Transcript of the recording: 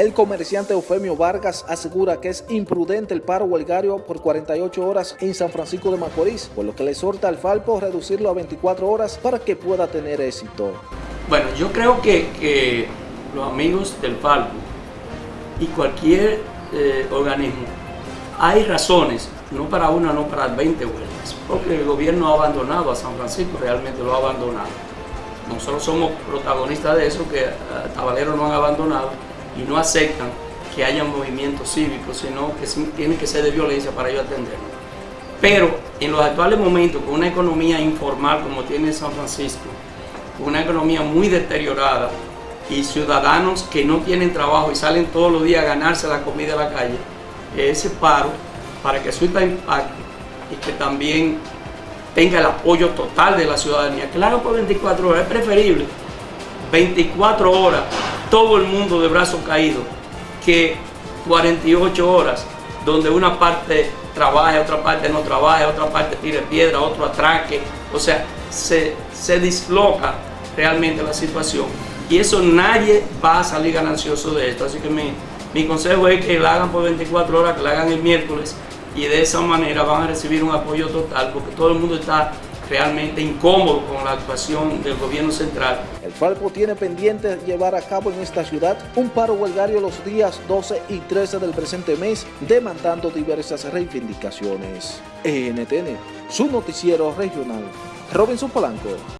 El comerciante Eufemio Vargas asegura que es imprudente el paro huelgario por 48 horas en San Francisco de Macorís, por lo que le exhorta al Falpo reducirlo a 24 horas para que pueda tener éxito. Bueno, yo creo que, que los amigos del Falpo y cualquier eh, organismo, hay razones, no para una, no para 20 huelgas, porque el gobierno ha abandonado a San Francisco, realmente lo ha abandonado. Nosotros somos protagonistas de eso, que a Tabalero no han abandonado y no aceptan que haya movimientos cívicos, sino que tiene que ser de violencia para ellos atenderlo. Pero en los actuales momentos, con una economía informal como tiene San Francisco, una economía muy deteriorada y ciudadanos que no tienen trabajo y salen todos los días a ganarse la comida en la calle, ese paro, para que suelta impacto y que también tenga el apoyo total de la ciudadanía, haga por 24 horas, es preferible 24 horas, todo el mundo de brazos caídos, que 48 horas, donde una parte trabaja, otra parte no trabaja, otra parte tire piedra, otro atraque, o sea, se, se disloca realmente la situación. Y eso nadie va a salir ganancioso de esto, así que mi, mi consejo es que la hagan por 24 horas, que la hagan el miércoles y de esa manera van a recibir un apoyo total porque todo el mundo está realmente incómodo con la actuación del gobierno central. El Falpo tiene pendiente llevar a cabo en esta ciudad un paro huelgario los días 12 y 13 del presente mes, demandando diversas reivindicaciones. NTN, su noticiero regional. Robinson Polanco.